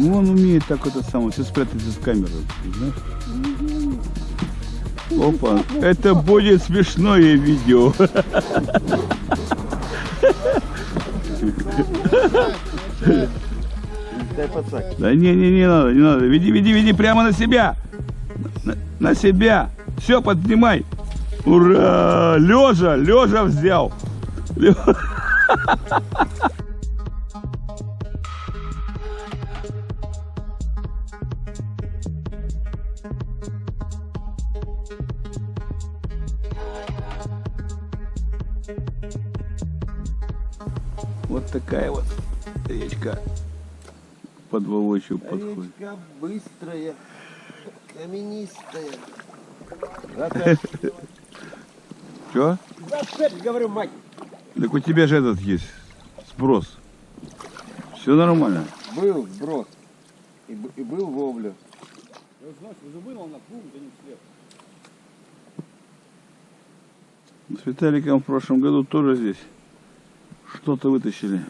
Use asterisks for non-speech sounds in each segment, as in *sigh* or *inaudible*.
Почему он умеет так это самое, все спрятаться в камеру, знаешь? Опа, это будет смешное видео. Да не, не, не надо, не надо. Веди, веди, веди прямо на себя. На, на себя. Все, поднимай. Ура! Лежа, лежа взял. Лё- *laughs* такая вот речка под Волочью подходит. Речка быстрая, каменистая. *laughs* Че? Зацепь, говорю, мать. Так у тебя же этот есть сброс. Все нормально. Был сброс. И, и был вовлю. С Виталиком в прошлом году тоже здесь что-то вытащили.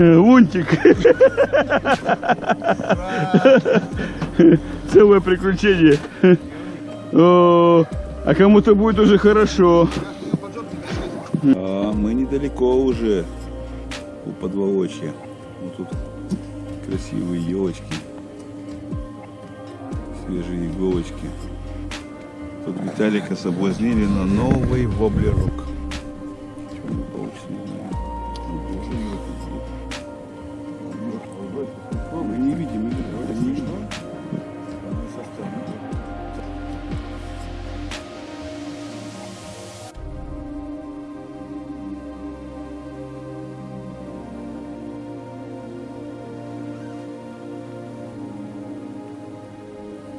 Лунтик. Целое приключение. О, а кому-то будет уже хорошо. А мы недалеко уже у подволочья. Вот тут красивые елочки. Свежие иголочки. Тут Виталика соблазнили на новый воблерок.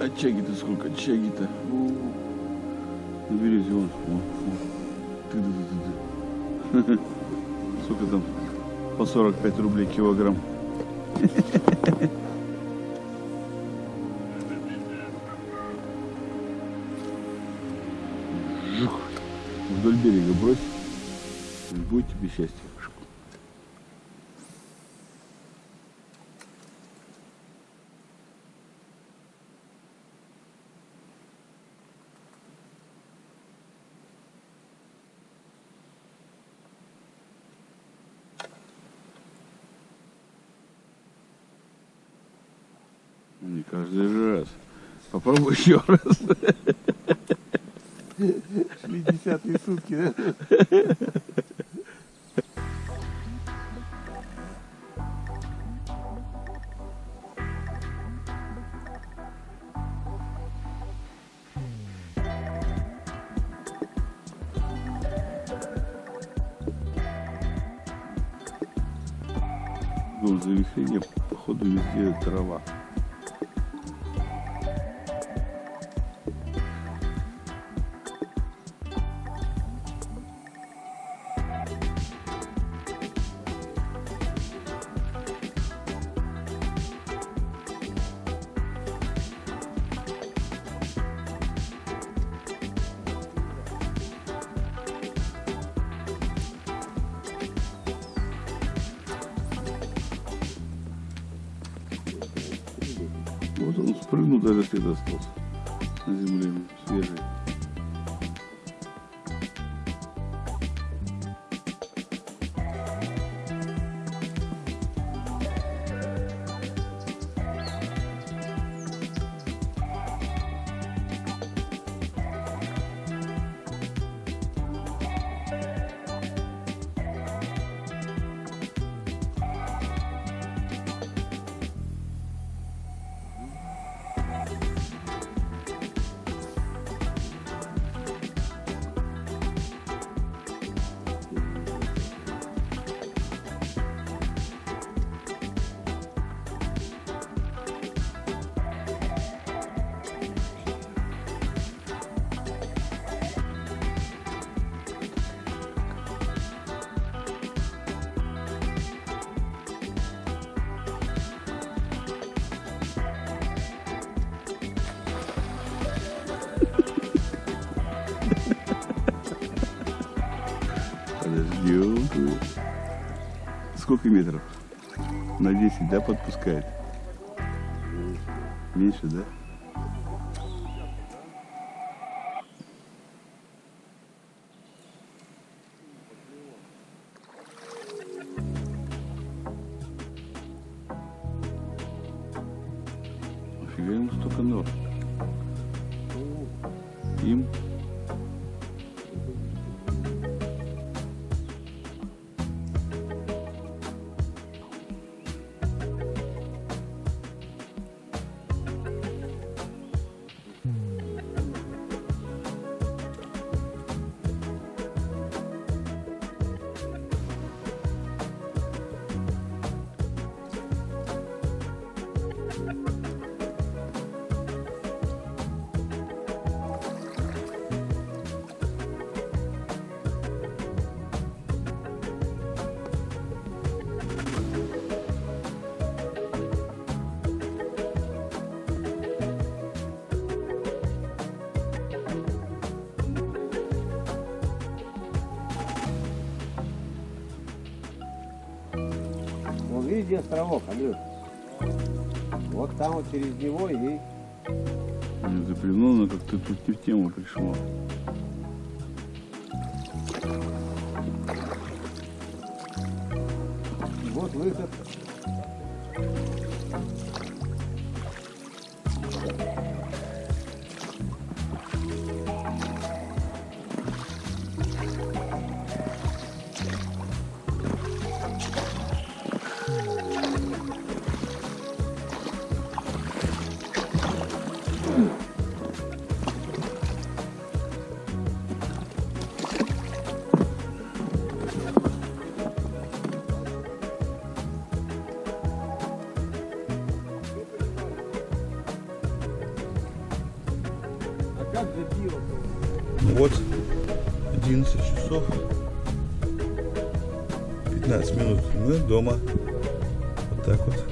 А чаги-то сколько? Чаги-то. На березе вон. вон, вон. Ты-ты-ты-ты. *laughs* Сколько там? По 45 рублей килограмм. *laughs* Жух. Вдоль берега брось. Будет тебе счастье. Не каждый же раз. Попробуй еще раз. Шли десятые сутки, да? Ну, завихрение, походу, везде трава. Спрыгнул, даже след остался на земле, свежий. Сколько метров? На 10, да, подпускает? Меньше, да? Нафига ему столько нор? Им Где островок, Андрюш? Вот там вот через него и Не заплюнул, но как-то тут не в тему пришло. вот выход. Вот, 11 часов 15 минут. Мы дома. Вот так вот.